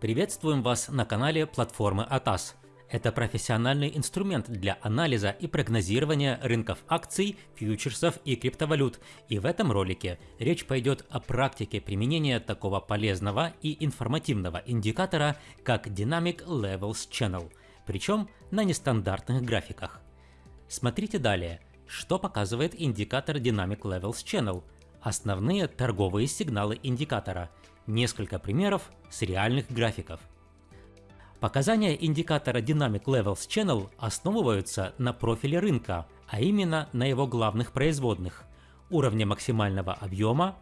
Приветствуем вас на канале платформы ATAS. Это профессиональный инструмент для анализа и прогнозирования рынков акций, фьючерсов и криптовалют. И в этом ролике речь пойдет о практике применения такого полезного и информативного индикатора, как Dynamic Levels Channel, причем на нестандартных графиках. Смотрите далее, что показывает индикатор Dynamic Levels Channel, основные торговые сигналы индикатора, несколько примеров с реальных графиков. Показания индикатора Dynamic Levels Channel основываются на профиле рынка, а именно на его главных производных – уровне максимального объема,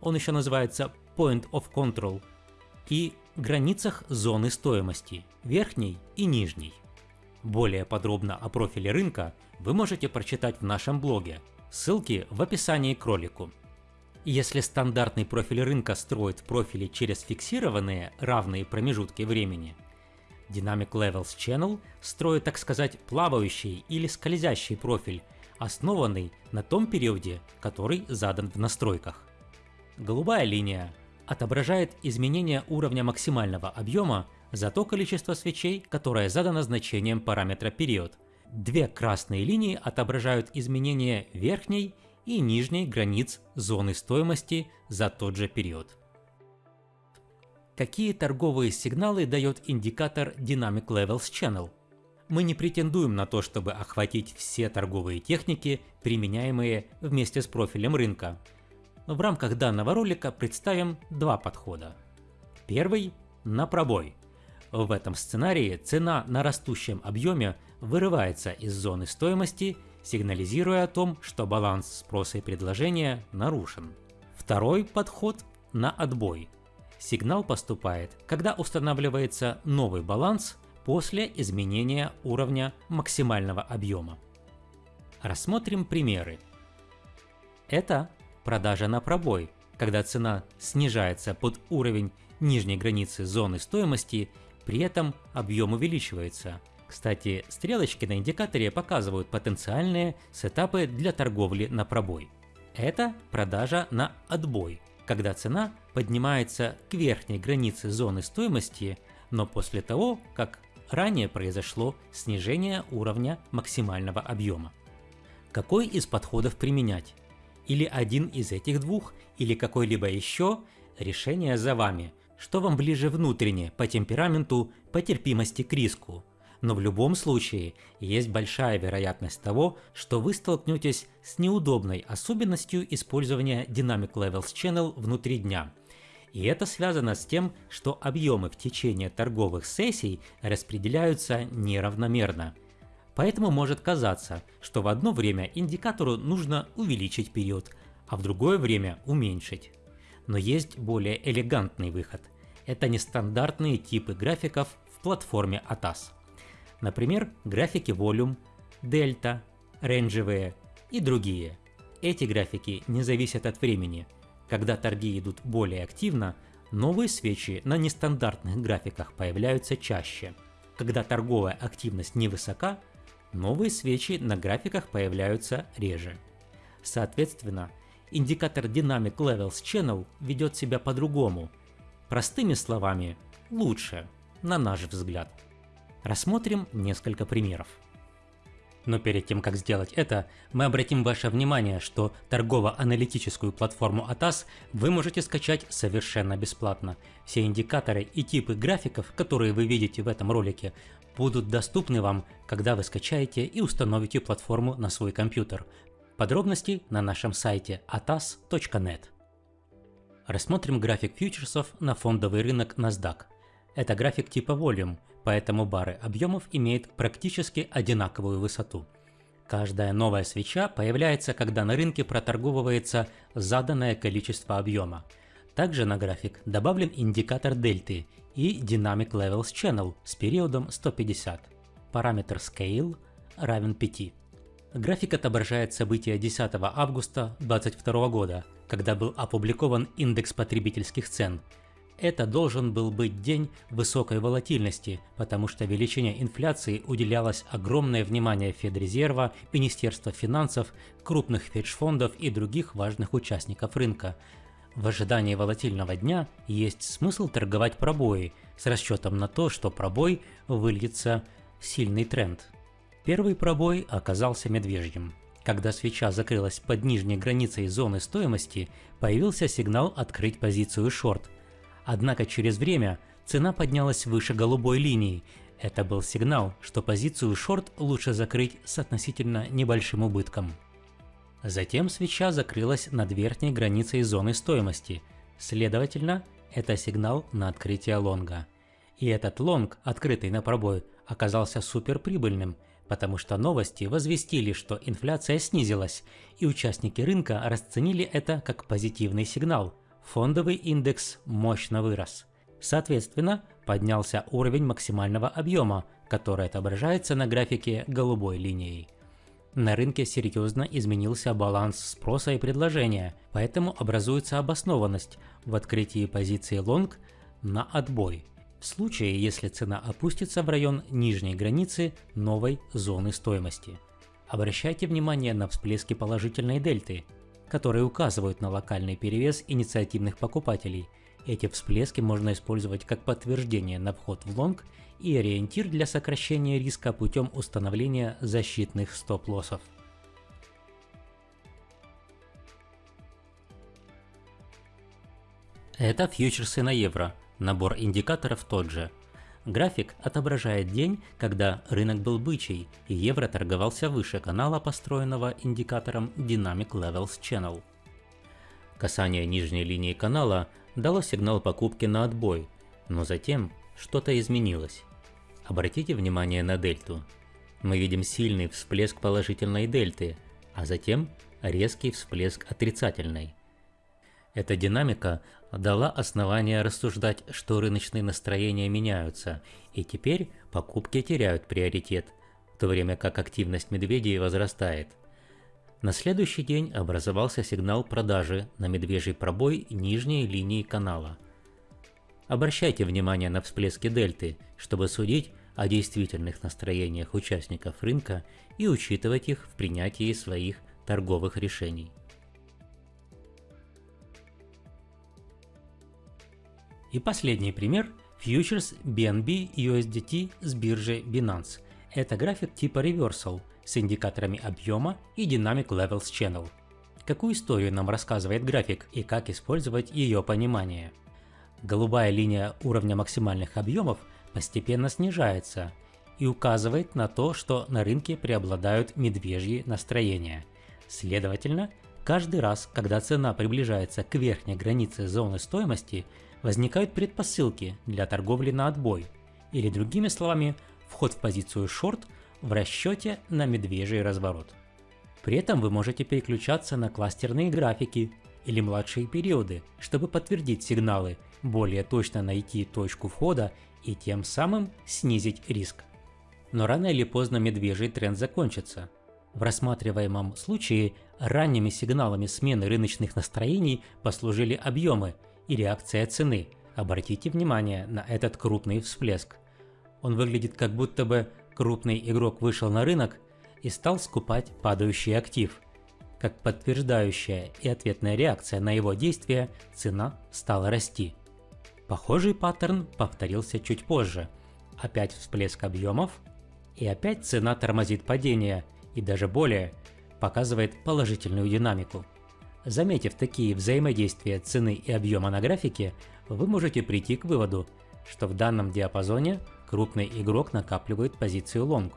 он еще называется Point of Control, и границах зоны стоимости – верхней и нижней. Более подробно о профиле рынка вы можете прочитать в нашем блоге, ссылки в описании к ролику. Если стандартный профиль рынка строит профили через фиксированные равные промежутки времени, Dynamic Levels Channel строит, так сказать, плавающий или скользящий профиль, основанный на том периоде, который задан в настройках. Голубая линия отображает изменение уровня максимального объема за то количество свечей, которое задано значением параметра период. Две красные линии отображают изменение верхней и нижней границ зоны стоимости за тот же период. Какие торговые сигналы дает индикатор Dynamic Levels Channel? Мы не претендуем на то, чтобы охватить все торговые техники, применяемые вместе с профилем рынка. В рамках данного ролика представим два подхода. Первый – на пробой. В этом сценарии цена на растущем объеме вырывается из зоны стоимости сигнализируя о том, что баланс спроса и предложения нарушен. Второй подход на отбой. Сигнал поступает, когда устанавливается новый баланс после изменения уровня максимального объема. Рассмотрим примеры. Это продажа на пробой, когда цена снижается под уровень нижней границы зоны стоимости, при этом объем увеличивается, кстати, стрелочки на индикаторе показывают потенциальные сетапы для торговли на пробой. Это продажа на отбой, когда цена поднимается к верхней границе зоны стоимости, но после того, как ранее произошло снижение уровня максимального объема. Какой из подходов применять? Или один из этих двух, или какой-либо еще, решение за вами. Что вам ближе внутренне, по темпераменту, по терпимости к риску? Но в любом случае есть большая вероятность того, что вы столкнетесь с неудобной особенностью использования Dynamic Levels Channel внутри дня. И это связано с тем, что объемы в течение торговых сессий распределяются неравномерно. Поэтому может казаться, что в одно время индикатору нужно увеличить период, а в другое время уменьшить. Но есть более элегантный выход. Это нестандартные типы графиков в платформе ATAS. Например, графики Volume, Delta, рейнджевые и другие. Эти графики не зависят от времени. Когда торги идут более активно, новые свечи на нестандартных графиках появляются чаще. Когда торговая активность невысока, новые свечи на графиках появляются реже. Соответственно, индикатор Dynamic Levels Channel ведет себя по-другому. Простыми словами, лучше, на наш взгляд. Рассмотрим несколько примеров. Но перед тем, как сделать это, мы обратим ваше внимание, что торгово-аналитическую платформу ATAS вы можете скачать совершенно бесплатно. Все индикаторы и типы графиков, которые вы видите в этом ролике, будут доступны вам, когда вы скачаете и установите платформу на свой компьютер. Подробности на нашем сайте atas.net. Рассмотрим график фьючерсов на фондовый рынок NASDAQ. Это график типа Volume, поэтому бары объемов имеют практически одинаковую высоту. Каждая новая свеча появляется, когда на рынке проторговывается заданное количество объема. Также на график добавлен индикатор дельты и Dynamic Levels Channel с периодом 150. Параметр Scale равен 5. График отображает события 10 августа 2022 года, когда был опубликован индекс потребительских цен – это должен был быть день высокой волатильности, потому что величине инфляции уделялось огромное внимание Федрезерва, Министерства финансов, крупных хедж-фондов и других важных участников рынка. В ожидании волатильного дня есть смысл торговать пробои, с расчетом на то, что пробой выльется в сильный тренд. Первый пробой оказался медвежьим. Когда свеча закрылась под нижней границей зоны стоимости, появился сигнал открыть позицию шорт. Однако через время цена поднялась выше голубой линии. Это был сигнал, что позицию шорт лучше закрыть с относительно небольшим убытком. Затем свеча закрылась над верхней границей зоны стоимости. Следовательно, это сигнал на открытие лонга. И этот лонг, открытый на пробой, оказался суперприбыльным – потому что новости возвестили, что инфляция снизилась, и участники рынка расценили это как позитивный сигнал. Фондовый индекс мощно вырос. Соответственно, поднялся уровень максимального объема, который отображается на графике голубой линией. На рынке серьезно изменился баланс спроса и предложения, поэтому образуется обоснованность в открытии позиции лонг на отбой в случае, если цена опустится в район нижней границы новой зоны стоимости. Обращайте внимание на всплески положительной дельты, которые указывают на локальный перевес инициативных покупателей. Эти всплески можно использовать как подтверждение на вход в лонг и ориентир для сокращения риска путем установления защитных стоп-лоссов. Это фьючерсы на евро. Набор индикаторов тот же. График отображает день, когда рынок был бычий, и евро торговался выше канала, построенного индикатором Dynamic Levels Channel. Касание нижней линии канала дало сигнал покупки на отбой, но затем что-то изменилось. Обратите внимание на дельту. Мы видим сильный всплеск положительной дельты, а затем резкий всплеск отрицательной. Эта динамика дала основание рассуждать, что рыночные настроения меняются, и теперь покупки теряют приоритет, в то время как активность медведей возрастает. На следующий день образовался сигнал продажи на медвежий пробой нижней линии канала. Обращайте внимание на всплески дельты, чтобы судить о действительных настроениях участников рынка и учитывать их в принятии своих торговых решений. И последний пример – фьючерс BNB USDT с биржи Binance. Это график типа Reversal с индикаторами объема и Dynamic Levels Channel. Какую историю нам рассказывает график и как использовать ее понимание? Голубая линия уровня максимальных объемов постепенно снижается и указывает на то, что на рынке преобладают медвежьи настроения. Следовательно, каждый раз, когда цена приближается к верхней границе зоны стоимости, возникают предпосылки для торговли на отбой, или другими словами, вход в позицию шорт в расчете на медвежий разворот. При этом вы можете переключаться на кластерные графики или младшие периоды, чтобы подтвердить сигналы, более точно найти точку входа и тем самым снизить риск. Но рано или поздно медвежий тренд закончится. В рассматриваемом случае ранними сигналами смены рыночных настроений послужили объемы – и реакция цены. Обратите внимание на этот крупный всплеск. Он выглядит как будто бы крупный игрок вышел на рынок и стал скупать падающий актив. Как подтверждающая и ответная реакция на его действия, цена стала расти. Похожий паттерн повторился чуть позже. Опять всплеск объемов, и опять цена тормозит падение, и даже более, показывает положительную динамику. Заметив такие взаимодействия цены и объема на графике, вы можете прийти к выводу, что в данном диапазоне крупный игрок накапливает позицию лонг.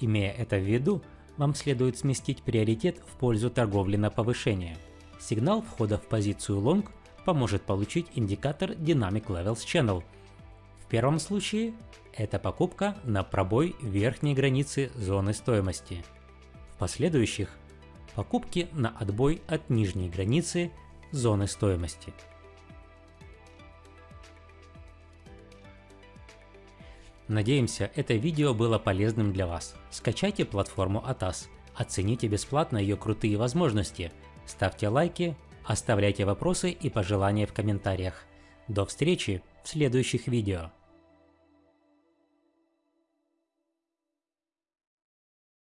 Имея это в виду, вам следует сместить приоритет в пользу торговли на повышение. Сигнал входа в позицию лонг поможет получить индикатор Dynamic Levels Channel. В первом случае это покупка на пробой верхней границы зоны стоимости. Последующих покупки на отбой от нижней границы зоны стоимости. Надеемся, это видео было полезным для вас. Скачайте платформу ATAS, оцените бесплатно ее крутые возможности, ставьте лайки, оставляйте вопросы и пожелания в комментариях. До встречи в следующих видео.